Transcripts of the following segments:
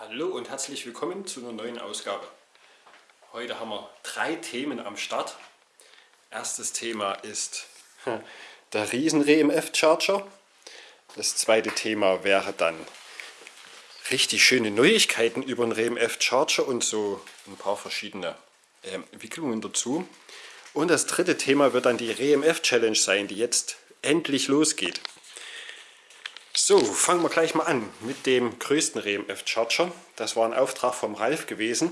Hallo und herzlich willkommen zu einer neuen Ausgabe. Heute haben wir drei Themen am Start. Erstes Thema ist der riesen EMF Charger. Das zweite Thema wäre dann richtig schöne Neuigkeiten über den RMF Charger und so ein paar verschiedene äh, Entwicklungen dazu. Und das dritte Thema wird dann die RMF Challenge sein, die jetzt endlich losgeht. So, fangen wir gleich mal an mit dem größten RMF Charger. Das war ein Auftrag vom Ralf gewesen.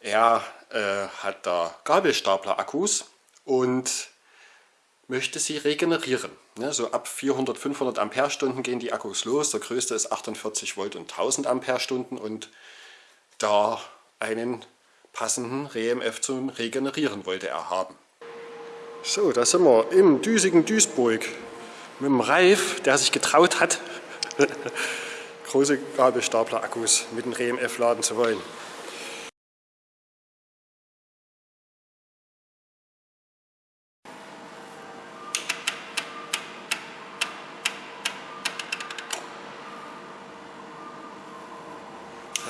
Er äh, hat da Gabelstapler Akkus und möchte sie regenerieren. Ne, so ab 400, 500 Ampere-Stunden gehen die Akkus los. Der größte ist 48 Volt und 1000 Ampere-Stunden und da einen passenden RMF zum Regenerieren wollte er haben. So, da sind wir im düsigen Duisburg mit dem Ralf, der sich getraut hat, große Gabelstapler-Akkus mit dem RMF laden zu wollen.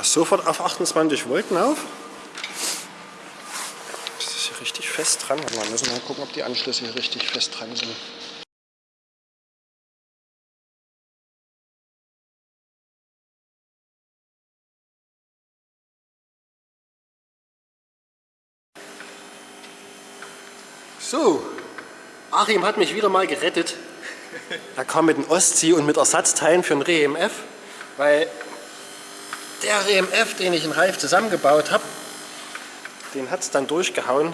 Sofort auf 28 Volt auf. Das ist hier richtig fest dran. Wir müssen mal gucken, ob die Anschlüsse hier richtig fest dran sind. So, Achim hat mich wieder mal gerettet. Er kam mit dem Ostsee und mit Ersatzteilen für den REMF, weil der REMF, den ich in Reif zusammengebaut habe, den hat es dann durchgehauen,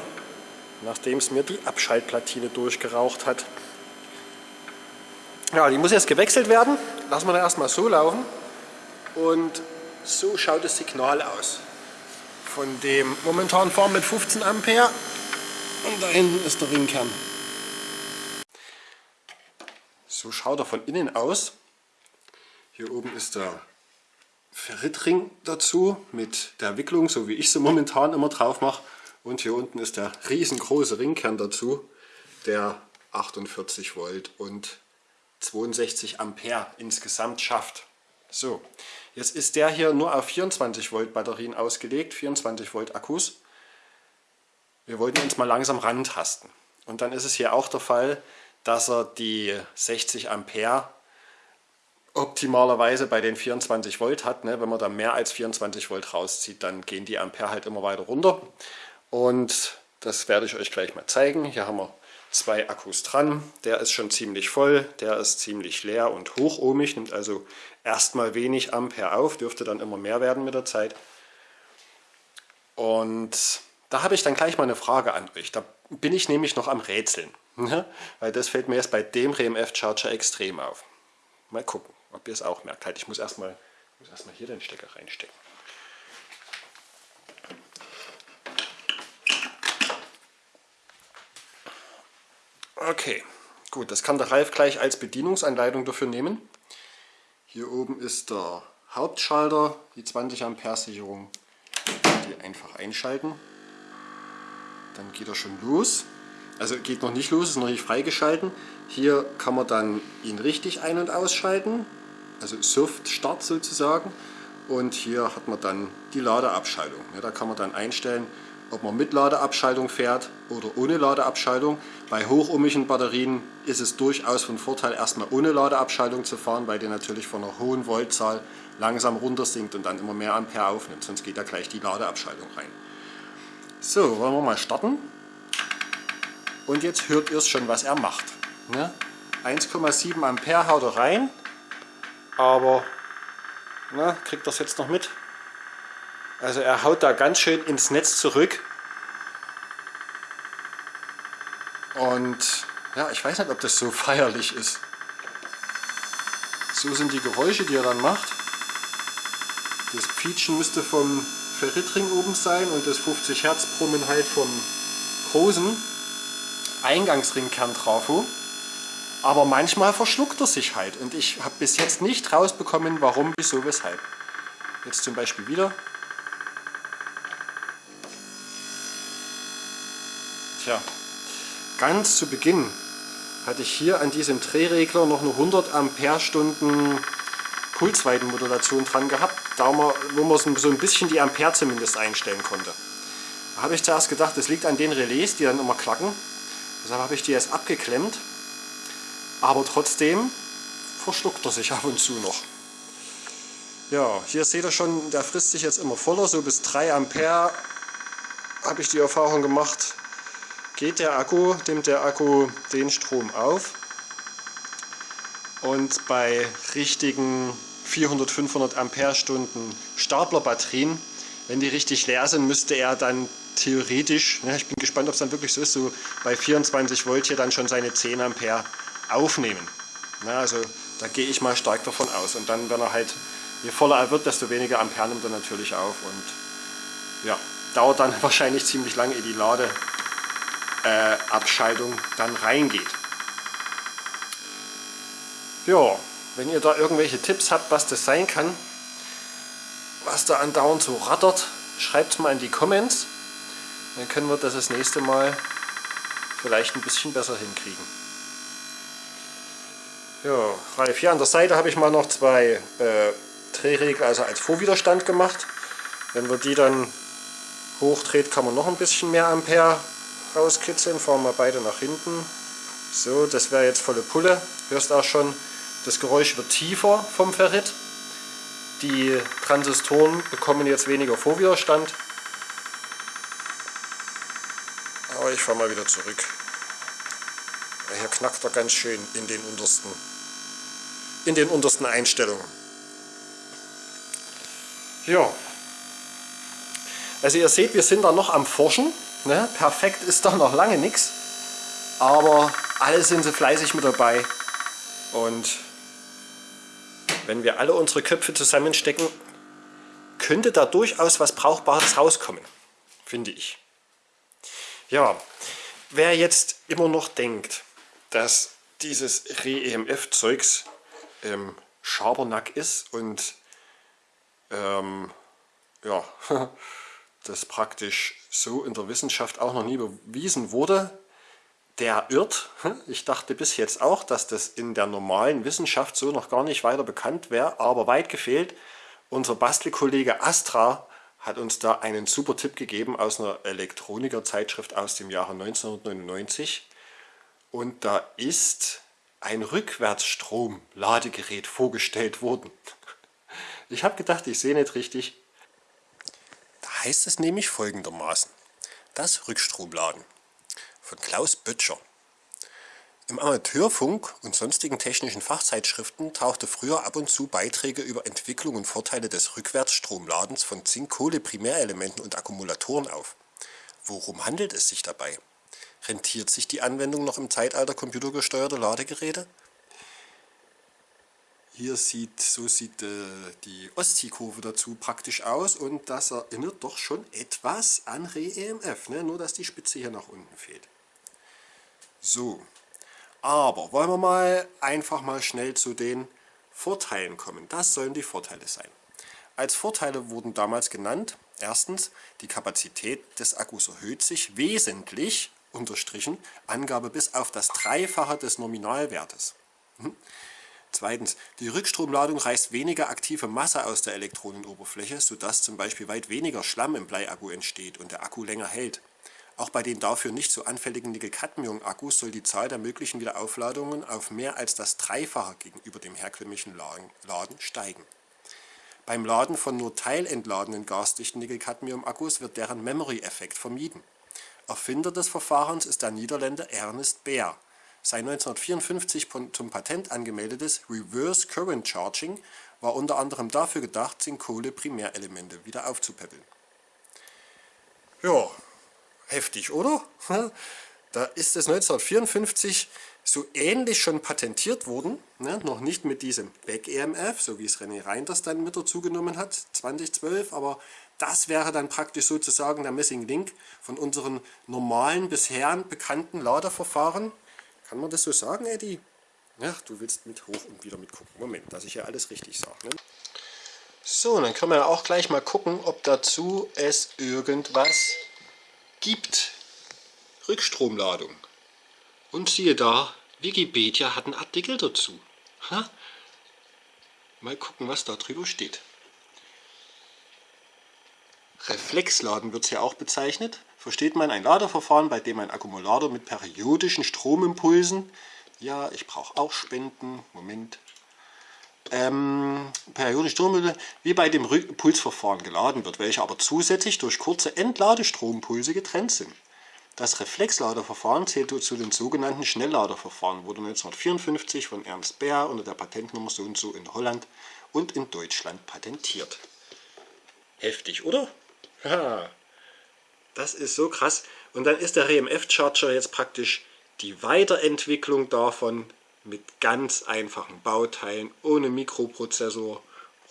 nachdem es mir die Abschaltplatine durchgeraucht hat. Ja, die muss jetzt gewechselt werden. Lassen wir da erstmal so laufen. Und so schaut das Signal aus. Von dem momentan fahren mit 15 Ampere und da hinten ist der Ringkern. So schaut er von innen aus. Hier oben ist der Ferritring dazu mit der Wicklung, so wie ich sie momentan immer drauf mache. Und hier unten ist der riesengroße Ringkern dazu, der 48 Volt und 62 Ampere insgesamt schafft. So, jetzt ist der hier nur auf 24 Volt Batterien ausgelegt, 24 Volt Akkus. Wir wollten uns mal langsam rantasten. Und dann ist es hier auch der Fall, dass er die 60 Ampere optimalerweise bei den 24 Volt hat. Ne? Wenn man da mehr als 24 Volt rauszieht, dann gehen die Ampere halt immer weiter runter. Und das werde ich euch gleich mal zeigen. Hier haben wir zwei Akkus dran. Der ist schon ziemlich voll, der ist ziemlich leer und hochohmig, nimmt also erstmal wenig Ampere auf, dürfte dann immer mehr werden mit der Zeit. Und da habe ich dann gleich mal eine Frage an euch. Da bin ich nämlich noch am Rätseln. Ne? Weil das fällt mir jetzt bei dem RMF Charger extrem auf. Mal gucken, ob ihr es auch merkt. Halt, ich muss erstmal erst hier den Stecker reinstecken. Okay, gut, das kann der Ralf gleich als Bedienungsanleitung dafür nehmen. Hier oben ist der Hauptschalter, die 20 Ampere Sicherung, die einfach einschalten dann geht er schon los. Also geht noch nicht los, ist noch nicht freigeschalten. Hier kann man dann ihn richtig ein- und ausschalten, also Soft Start sozusagen. Und hier hat man dann die Ladeabschaltung. Ja, da kann man dann einstellen, ob man mit Ladeabschaltung fährt oder ohne Ladeabschaltung. Bei hochohmigen Batterien ist es durchaus von Vorteil, erstmal ohne Ladeabschaltung zu fahren, weil die natürlich von einer hohen Voltzahl langsam runter sinkt und dann immer mehr Ampere aufnimmt. Sonst geht da gleich die Ladeabschaltung rein. So, wollen wir mal starten. Und jetzt hört ihr es schon, was er macht. Ne? 1,7 Ampere haut er rein, aber na, kriegt das jetzt noch mit? Also er haut da ganz schön ins Netz zurück. Und ja, ich weiß nicht, ob das so feierlich ist. So sind die Geräusche, die er dann macht. Das Quietschen müsste vom Ferritring oben sein und das 50 Hertz Brummen halt vom großen Eingangsringkern Trafo. Aber manchmal verschluckt er sich halt und ich habe bis jetzt nicht rausbekommen, warum, wieso, weshalb. Jetzt zum Beispiel wieder. Tja, ganz zu Beginn hatte ich hier an diesem Drehregler noch eine 100 Ampere Stunden Pulsweitenmodulation dran gehabt, da wo man so ein bisschen die Ampere zumindest einstellen konnte. Da habe ich zuerst gedacht, das liegt an den Relais, die dann immer klacken. Deshalb habe ich die jetzt abgeklemmt. Aber trotzdem verschluckt er sich ab und zu noch. Ja, hier seht ihr schon, der frisst sich jetzt immer voller, so bis 3 Ampere habe ich die Erfahrung gemacht, geht der Akku, nimmt der Akku den Strom auf und bei richtigen 400, 500 Ampere-Stunden Staplerbatterien, wenn die richtig leer sind, müsste er dann theoretisch, ja, ich bin gespannt, ob es dann wirklich so ist, so bei 24 Volt hier dann schon seine 10 Ampere aufnehmen. Ja, also da gehe ich mal stark davon aus. Und dann, wenn er halt, je voller er wird, desto weniger Ampere nimmt er natürlich auf. Und ja, dauert dann wahrscheinlich ziemlich lange, ehe die Ladeabschaltung äh, dann reingeht. Ja, wenn ihr da irgendwelche Tipps habt, was das sein kann, was da andauernd so rattert, schreibt es mal in die Comments. Dann können wir das das nächste Mal vielleicht ein bisschen besser hinkriegen. Ja, Ralf, hier an der Seite habe ich mal noch zwei äh, Drehregler also als Vorwiderstand gemacht. Wenn wir die dann hochdreht, kann man noch ein bisschen mehr Ampere rauskitzeln. Fahren wir beide nach hinten. So, das wäre jetzt volle Pulle. Hörst auch schon, das Geräusch wird tiefer vom Ferrit. Die Transistoren bekommen jetzt weniger Vorwiderstand. Aber ich fahre mal wieder zurück. Hier knackt er ganz schön in den untersten, in den untersten Einstellungen. Ja, also ihr seht, wir sind da noch am Forschen. Ne? Perfekt ist da noch lange nichts. Aber alle sind sie fleißig mit dabei. Und wenn wir alle unsere Köpfe zusammenstecken, könnte da durchaus was Brauchbares rauskommen. Finde ich. Ja, wer jetzt immer noch denkt, dass dieses Re-EMF-Zeugs ähm, Schabernack ist und ähm, ja, das praktisch so in der Wissenschaft auch noch nie bewiesen wurde, der irrt. Ich dachte bis jetzt auch, dass das in der normalen Wissenschaft so noch gar nicht weiter bekannt wäre, aber weit gefehlt. Unser Bastelkollege Astra hat uns da einen super Tipp gegeben aus einer Elektroniker-Zeitschrift aus dem Jahre 1999. Und da ist ein Rückwärtsstrom-Ladegerät vorgestellt worden. Ich habe gedacht, ich sehe nicht richtig, heißt es nämlich folgendermaßen. Das Rückstromladen von Klaus Böttcher. Im Amateurfunk und sonstigen technischen Fachzeitschriften tauchte früher ab und zu Beiträge über Entwicklung und Vorteile des Rückwärtsstromladens von Zink-Kohle-Primärelementen und Akkumulatoren auf. Worum handelt es sich dabei? Rentiert sich die Anwendung noch im Zeitalter computergesteuerter Ladegeräte? Hier sieht, so sieht äh, die Ostsee-Kurve dazu praktisch aus und das erinnert doch schon etwas an Re-EMF, ne? nur dass die Spitze hier nach unten fehlt. So, aber wollen wir mal einfach mal schnell zu den Vorteilen kommen. Das sollen die Vorteile sein. Als Vorteile wurden damals genannt, erstens, die Kapazität des Akkus erhöht sich wesentlich, unterstrichen, Angabe bis auf das Dreifache des Nominalwertes. Hm? Zweitens, die Rückstromladung reißt weniger aktive Masse aus der Elektronenoberfläche, sodass zum Beispiel weit weniger Schlamm im Bleiakku entsteht und der Akku länger hält. Auch bei den dafür nicht so anfälligen Nickel-Cadmium-Akkus soll die Zahl der möglichen Wiederaufladungen auf mehr als das Dreifache gegenüber dem herkömmlichen Laden steigen. Beim Laden von nur teilentladenen gasdichten Nickel-Cadmium-Akkus wird deren Memory-Effekt vermieden. Erfinder des Verfahrens ist der Niederländer Ernest Baer sein 1954 zum Patent angemeldetes Reverse Current Charging war unter anderem dafür gedacht, Zink-Kohle-Primärelemente wieder aufzupäppeln. Ja, heftig, oder? Da ist es 1954 so ähnlich schon patentiert worden, ne? noch nicht mit diesem Back-EMF, so wie es René Reinders dann mit dazu genommen hat, 2012, aber das wäre dann praktisch sozusagen der Missing Link von unseren normalen, bisher bekannten Ladeverfahren kann man das so sagen, Eddie? Ach, du willst mit hoch und wieder mitgucken. Moment, dass ich ja alles richtig sage. Ne? So, dann können wir auch gleich mal gucken, ob dazu es irgendwas gibt. Rückstromladung. Und siehe da, Wikipedia hat einen Artikel dazu. Ha? Mal gucken, was da drüber steht. Reflexladen wird es ja auch bezeichnet. Versteht man ein Ladeverfahren, bei dem ein Akkumulator mit periodischen Stromimpulsen, ja, ich brauche auch Spenden, Moment, ähm, periodische Stromimpulse wie bei dem Pulsverfahren geladen wird, welche aber zusätzlich durch kurze Entladestromimpulse getrennt sind. Das Reflexladerverfahren zählt zu den sogenannten Schnellladerverfahren, wurde 1954 von Ernst Baer unter der Patentnummer so und so in Holland und in Deutschland patentiert. Heftig, oder? Ja, das ist so krass. Und dann ist der RMF-Charger jetzt praktisch die Weiterentwicklung davon mit ganz einfachen Bauteilen, ohne Mikroprozessor,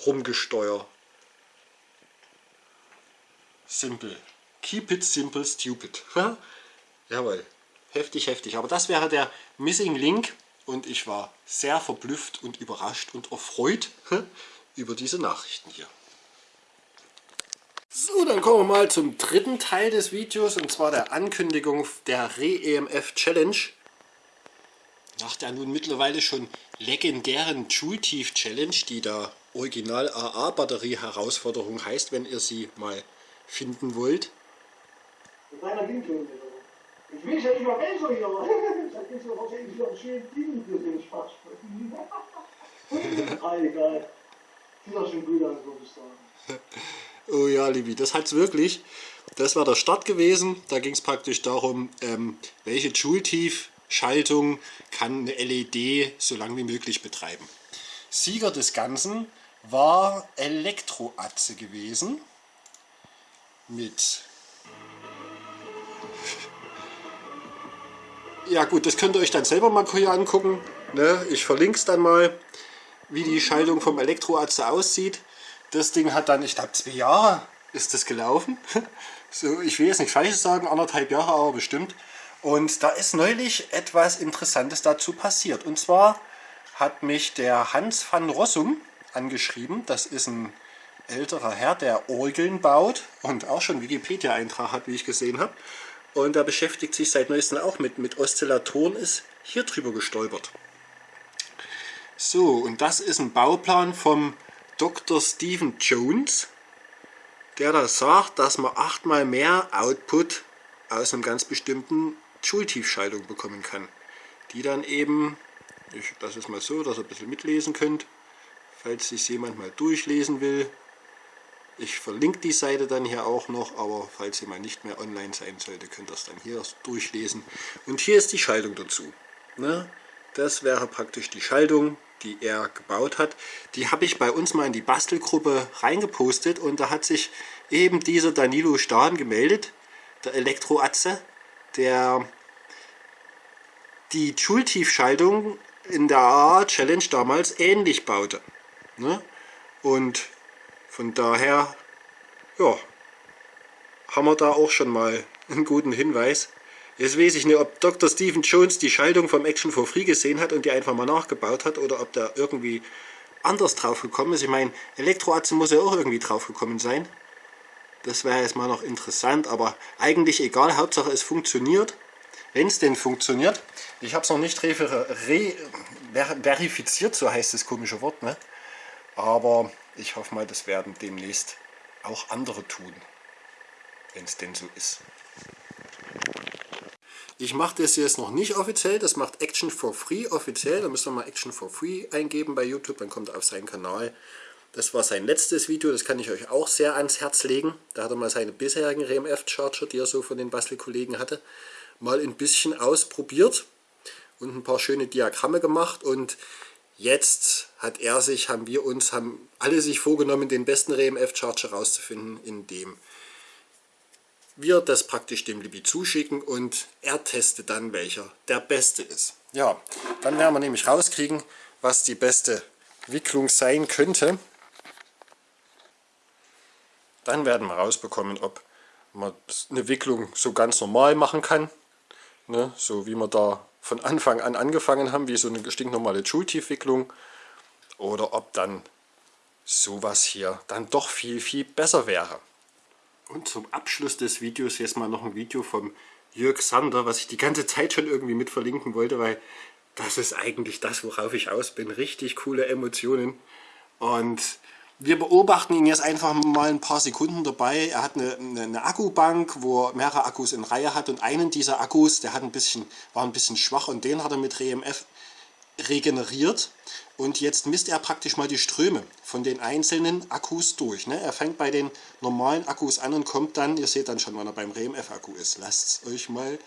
rumgesteuert. Simple. Keep it simple, stupid. Jawohl. Heftig, heftig. Aber das wäre der Missing Link und ich war sehr verblüfft und überrascht und erfreut über diese Nachrichten hier. So, dann kommen wir mal zum dritten Teil des Videos und zwar der Ankündigung der Re-EMF Challenge. Nach der nun mittlerweile schon legendären Joule-Tief Challenge, die da Original AA Batterie Herausforderung heißt, wenn ihr sie mal finden wollt. Ich will ja nicht mal besser hier. Das ist ja wahrscheinlich wieder ein schönes Ding für den Spaß. Ah, egal. Sieht doch schon gut aus, würde ich sagen. Oh ja, Libi, das hat es wirklich. Das war der Start gewesen. Da ging es praktisch darum, ähm, welche Joule-Tief-Schaltung kann eine LED so lange wie möglich betreiben. Sieger des Ganzen war Elektroatze gewesen. Mit... Ja gut, das könnt ihr euch dann selber mal hier angucken. Ne? Ich verlinke es dann mal, wie die Schaltung vom Elektroatze aussieht. Das Ding hat dann, ich glaube zwei Jahre ist das gelaufen. So, ich will jetzt nicht falsch sagen, anderthalb Jahre aber bestimmt. Und da ist neulich etwas Interessantes dazu passiert. Und zwar hat mich der Hans van Rossum angeschrieben. Das ist ein älterer Herr, der Orgeln baut und auch schon Wikipedia-Eintrag hat, wie ich gesehen habe. Und er beschäftigt sich seit neuestem auch mit, mit Oszillatoren, ist hier drüber gestolpert. So, und das ist ein Bauplan vom Dr. Stephen Jones, der da sagt, dass man achtmal mehr Output aus einem ganz bestimmten Schultiefschaltung bekommen kann. Die dann eben, ich, das ist mal so, dass ihr ein bisschen mitlesen könnt, falls sich jemand mal durchlesen will. Ich verlinke die Seite dann hier auch noch, aber falls sie mal nicht mehr online sein sollte, könnt ihr es dann hier durchlesen. Und hier ist die Schaltung dazu. Ne? Das wäre praktisch die Schaltung, die er gebaut hat. Die habe ich bei uns mal in die Bastelgruppe reingepostet und da hat sich eben dieser Danilo Stahn gemeldet, der Elektroatze, der die Schultiefschaltung in der AA Challenge damals ähnlich baute. Ne? Und von daher, ja, haben wir da auch schon mal einen guten Hinweis. Jetzt weiß ich nicht, ob Dr. Stephen Jones die Schaltung vom Action for Free gesehen hat und die einfach mal nachgebaut hat oder ob der irgendwie anders drauf gekommen ist. Ich meine, Elektroatze muss ja auch irgendwie drauf gekommen sein. Das wäre jetzt mal noch interessant, aber eigentlich egal, Hauptsache es funktioniert. Wenn es denn funktioniert, ich habe es noch nicht re ver verifiziert, so heißt das komische Wort, ne? aber ich hoffe mal, das werden demnächst auch andere tun, wenn es denn so ist. Ich mache das jetzt noch nicht offiziell, das macht Action for Free offiziell. Da müsst ihr mal Action for Free eingeben bei YouTube, dann kommt er auf seinen Kanal. Das war sein letztes Video, das kann ich euch auch sehr ans Herz legen. Da hat er mal seine bisherigen RMF-Charger, die er so von den Bastelkollegen hatte, mal ein bisschen ausprobiert und ein paar schöne Diagramme gemacht. Und jetzt hat er sich, haben wir uns, haben alle sich vorgenommen, den besten RMF-Charger rauszufinden, in dem wir das praktisch dem Libby zuschicken und er testet dann, welcher der beste ist. Ja, dann werden wir nämlich rauskriegen, was die beste Wicklung sein könnte. Dann werden wir rausbekommen, ob man eine Wicklung so ganz normal machen kann, ne, so wie wir da von Anfang an angefangen haben, wie so eine stinknormale Schultiefwicklung, oder ob dann sowas hier dann doch viel, viel besser wäre. Und zum Abschluss des Videos jetzt mal noch ein Video vom Jörg Sander, was ich die ganze Zeit schon irgendwie mit verlinken wollte, weil das ist eigentlich das, worauf ich aus bin. Richtig coole Emotionen. Und wir beobachten ihn jetzt einfach mal ein paar Sekunden dabei. Er hat eine, eine, eine, Akkubank, wo er mehrere Akkus in Reihe hat und einen dieser Akkus, der hat ein bisschen, war ein bisschen schwach und den hat er mit RMF regeneriert und jetzt misst er praktisch mal die Ströme von den einzelnen Akkus durch. Ne? Er fängt bei den normalen Akkus an und kommt dann, ihr seht dann schon, wann er beim RMF-Akku ist. Lasst euch mal,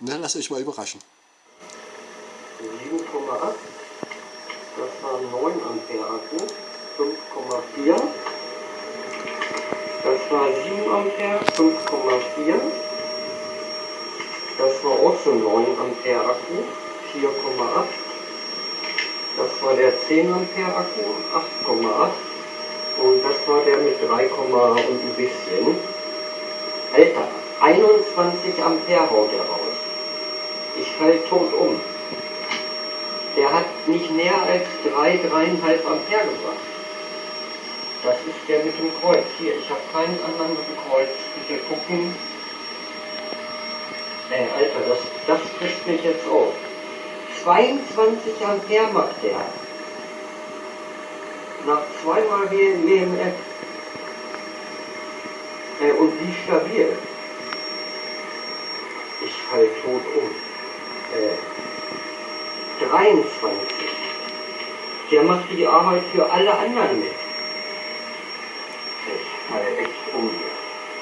ne, lasst euch mal überraschen. 7,8, das war 9 Ampere Akku, 5,4, das war 7 Ampere, 5,4, das war auch so 9 Ampere Akku, 4,8. Das war der 10 Ampere Akku, 8,8. Und das war der mit 3, und ein bisschen. Alter, 21 Ampere haut er raus. Ich fall tot um. Der hat nicht mehr als 3, 3,5 Ampere gebracht. Das ist der mit dem Kreuz. Hier, ich habe keinen anderen mit dem Kreuz. Bitte gucken. Ey, Alter, das, das frisst mich jetzt auf. 22 Ampere macht der. Nach zweimal WMF. Äh, und wie stabil. Ich fall tot um. Äh, 23. Der macht die Arbeit für alle anderen mit.